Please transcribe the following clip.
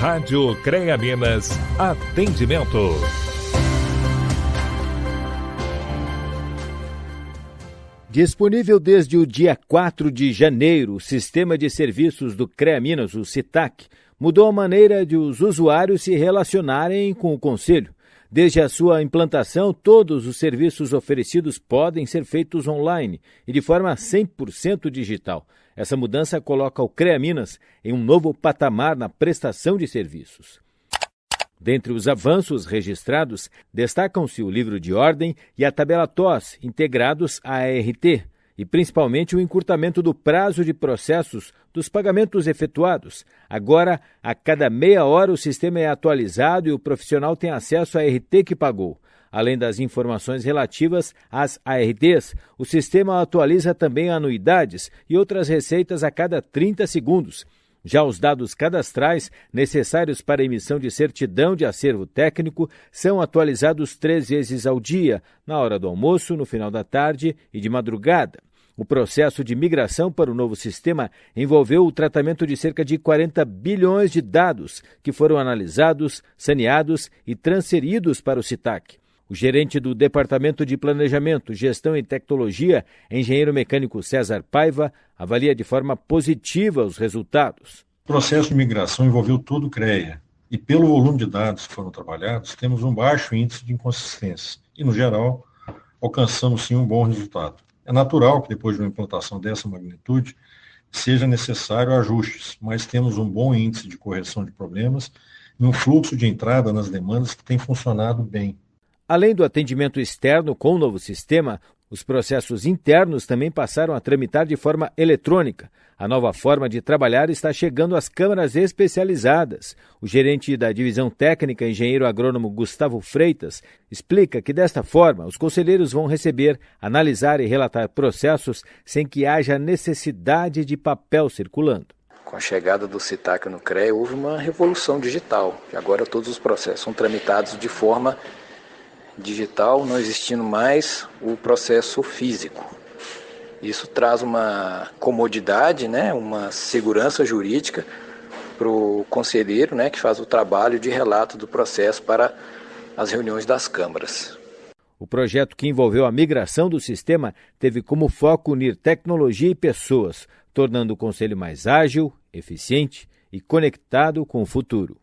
Rádio CREA Minas, atendimento. Disponível desde o dia 4 de janeiro, o sistema de serviços do CREA Minas, o CITAC, mudou a maneira de os usuários se relacionarem com o Conselho. Desde a sua implantação, todos os serviços oferecidos podem ser feitos online e de forma 100% digital. Essa mudança coloca o CREA Minas em um novo patamar na prestação de serviços. Dentre os avanços registrados, destacam-se o livro de ordem e a tabela TOS, integrados à ART, e principalmente o encurtamento do prazo de processos dos pagamentos efetuados. Agora, a cada meia hora, o sistema é atualizado e o profissional tem acesso à RT que pagou. Além das informações relativas às ARTs, o sistema atualiza também anuidades e outras receitas a cada 30 segundos. Já os dados cadastrais necessários para emissão de certidão de acervo técnico são atualizados três vezes ao dia, na hora do almoço, no final da tarde e de madrugada. O processo de migração para o novo sistema envolveu o tratamento de cerca de 40 bilhões de dados que foram analisados, saneados e transferidos para o CITAC. O gerente do Departamento de Planejamento, Gestão e Tecnologia, engenheiro mecânico César Paiva, avalia de forma positiva os resultados. O processo de migração envolveu todo o CREA e, pelo volume de dados que foram trabalhados, temos um baixo índice de inconsistência e, no geral, alcançamos sim um bom resultado. É natural que depois de uma implantação dessa magnitude seja necessário ajustes, mas temos um bom índice de correção de problemas e um fluxo de entrada nas demandas que tem funcionado bem. Além do atendimento externo com o novo sistema, os processos internos também passaram a tramitar de forma eletrônica. A nova forma de trabalhar está chegando às câmaras especializadas. O gerente da divisão técnica, engenheiro agrônomo Gustavo Freitas, explica que desta forma os conselheiros vão receber, analisar e relatar processos sem que haja necessidade de papel circulando. Com a chegada do CITAC no CREA, houve uma revolução digital. Agora todos os processos são tramitados de forma digital, não existindo mais o processo físico. Isso traz uma comodidade, né, uma segurança jurídica para o conselheiro né, que faz o trabalho de relato do processo para as reuniões das câmaras. O projeto que envolveu a migração do sistema teve como foco unir tecnologia e pessoas, tornando o conselho mais ágil, eficiente e conectado com o futuro.